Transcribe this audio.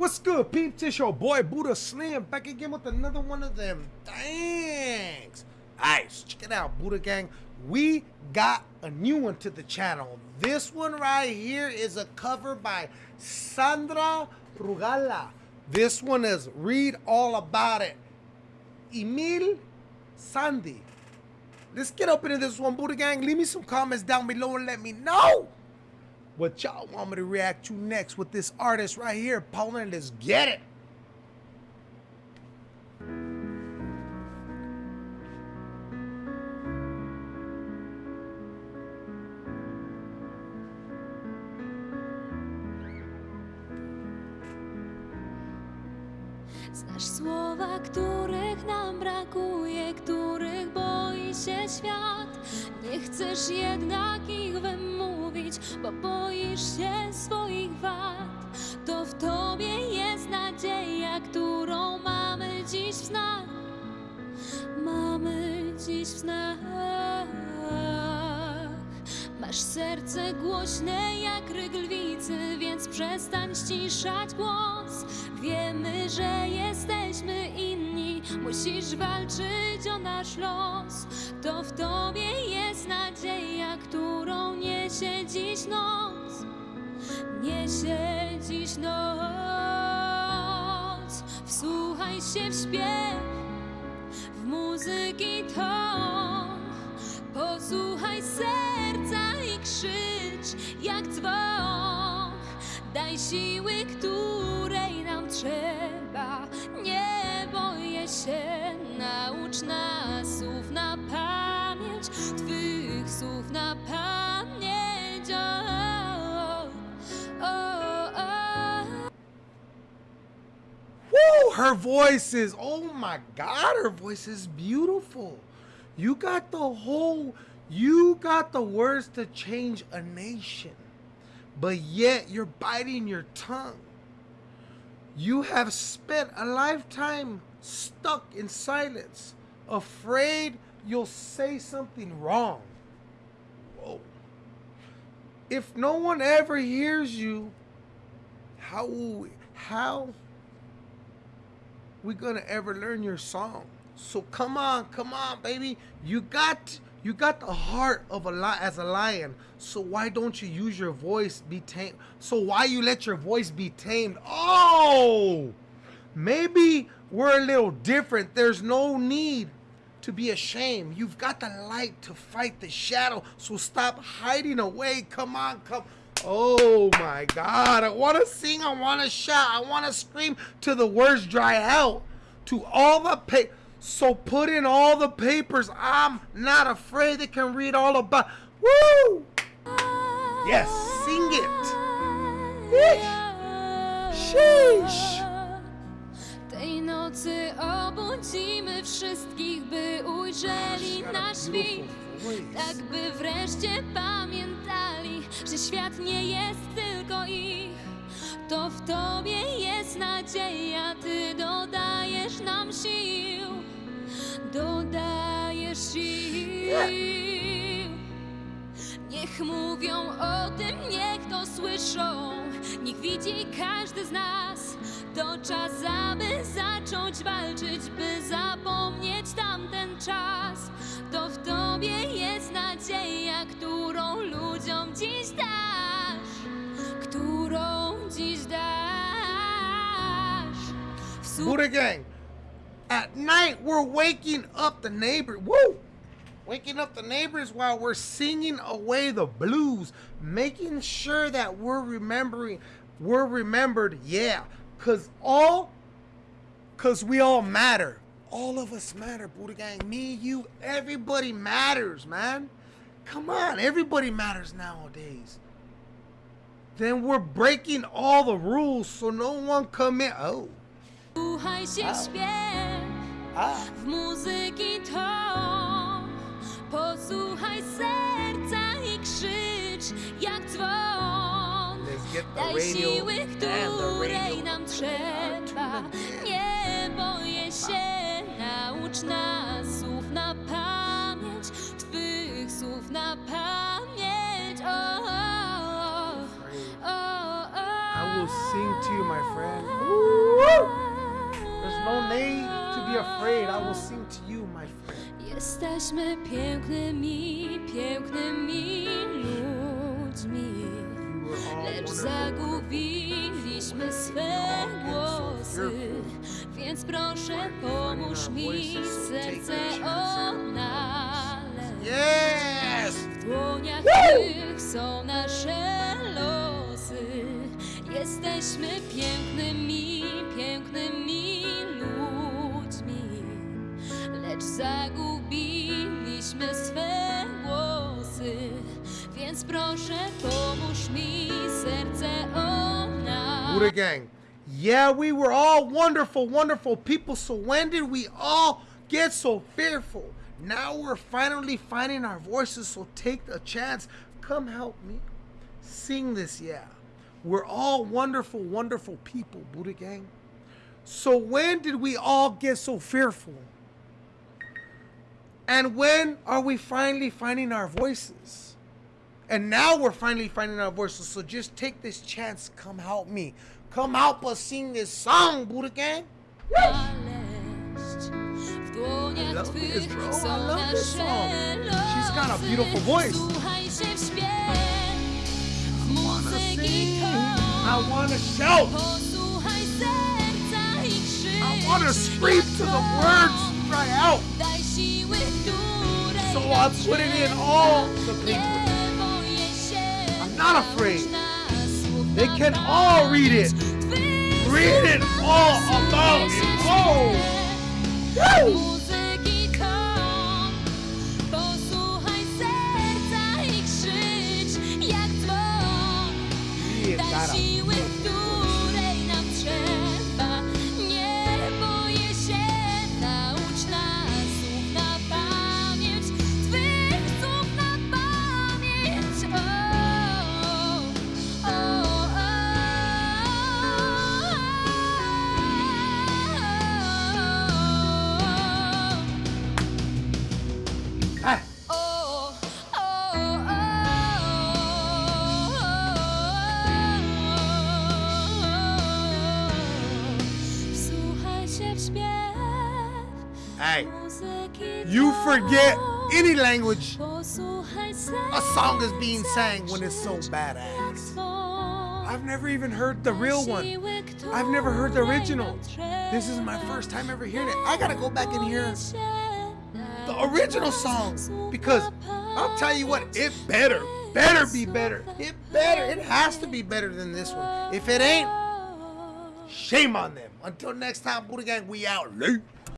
What's good, peeps? It's your boy Buddha Slim back again with another one of them. Thanks. Alright, check it out, Buddha Gang. We got a new one to the channel. This one right here is a cover by Sandra Rugala. This one is Read All About It. Emeli Sandé. Let's get up into this one, Buddha Gang. Leave me some comments down below and let me know what y'all want me to react to next with this artist right here, Poland. Let's get it. Znasz słowa, których nam brakuje, których się świat. Nie chcesz jednak ich wymówić, bo boisz się swoich wad. To w tobie jest nadzieja, którą mamy dziś w snach. Mamy dziś w snach. Masz serce głośne jak ryk lwicy, więc przestań ściszać głos. Wiemy, że jesteśmy inni, musisz walczyć o nasz los. To w tobie jest nadzieja, którą niesie dziś noc. Niesie dziś noc. Wsłuchaj się w śpiew, w muzyki ton. Posłuchaj serca i krzycz jak dzwon. Daj siły, której nam trzeba. Nie boję się, naucz nas słów na pamięć, Twych słów na pamięć. O, o, o. Woo! Her voice is, oh my God, her voice is beautiful. You got the whole, you got the words to change a nation, but yet you're biting your tongue. You have spent a lifetime stuck in silence, afraid you'll say something wrong. Whoa. If no one ever hears you, how how we gonna ever learn your song? So come on, come on, baby. You got you got the heart of a lion as a lion. So why don't you use your voice be tamed? So why you let your voice be tamed? Oh, maybe we're a little different. There's no need to be ashamed. You've got the light to fight the shadow. So stop hiding away. Come on, come. Oh my God. I want to sing. I want to shout. I want to scream till the words dry out. To all the pa- So put in all the papers. I'm not afraid they can read all about. Woo! Yes, sing it. Sheesh. Tej nocy obudzimy wszystkich, by ujrzeli nasz świt. Tak by wreszcie pamiętali, że świat nie jest tylko ich. To w Tobie jest nadzieja, Ty dodajesz nam sił. Dodajesz sił. Niech mówią o tym, niech to słyszą. Niech widzi każdy z nas. To czas, aby zacząć walczyć, by zapomnieć tamten czas. To w Tobie jest nadzieja, którą ludziom dziś dasz. Którą dziś dasz. W Buddha Gang. At night, we're waking up the neighbor. Woo! Waking up the neighbors while we're singing away the blues, making sure that we're remembering, we're remembered. Yeah, cause all, cause we all matter. All of us matter, Buddha Gang. Me, you, everybody matters, man. Come on, everybody matters nowadays. Then we're breaking all the rules so no one come in. Oh. Się w muzyki ton. Posłuchaj serca i krzycz jak dzwon. Daj siły, której nam trzeba. Nie boję się, naucz nas słów na pamięć, Twych słów na pamięć. I will sing to you, my friend. Woo! There's no need to be afraid. I will sing to you, my friend. Jesteśmy pięknymi, pięknymi ludźmi. All Lecz zagubiliśmy swe głosy, więc proszę pomóż mi serce odnaleźć. Yes! W dłoniach Twych są nasze losy. Jesteśmy pięknymi, pięknymi zagubiliśmy swe głosy. Więc proszę pomóż mi serce. Buddha Gang. Yeah, we were all wonderful, wonderful people. So when did we all get so fearful? Now we're finally finding our voices. So take a chance. Come help me sing this. Yeah, we're all wonderful, wonderful people, Buddha Gang. So when did we all get so fearful? And when are we finally finding our voices? And now we're finally finding our voices. So just take this chance. Come help me. Come help us sing this song, Buddha Gang. znaleźć. W I dłoniach love this, bro. I love this song. She's got a beautiful voice. I wanna śpiew muzyki I want to shout. Posłuchaj serca i. I want to scream to the words, cry out. So nam I put it in all the paper. I'm not afraid. They can all read it. Read it all about it. Oh. Hey, you forget any language a song is being sang when it's so badass. I've never even heard the real one. I've never heard the original. This is my first time ever hearing it. I gotta go back and hear the original song because I'll tell you what, it better, better be better. It better, it has to be better than this one. If it ain't, shame on them. Until next time, Buddha Gang, we out. Late.